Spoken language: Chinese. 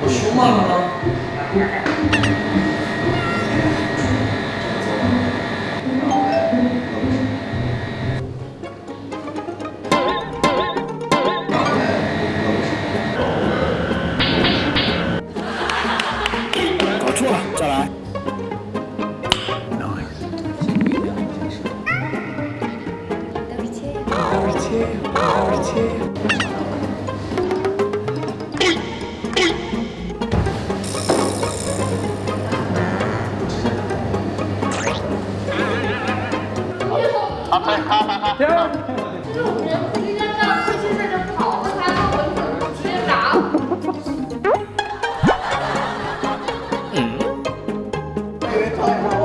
我凶吗？哥？搞错了，再来。Nice。对。哈哈哈！就是我们得应该让父亲在这跑着他，他稳稳的直接砸。嗯。因为太。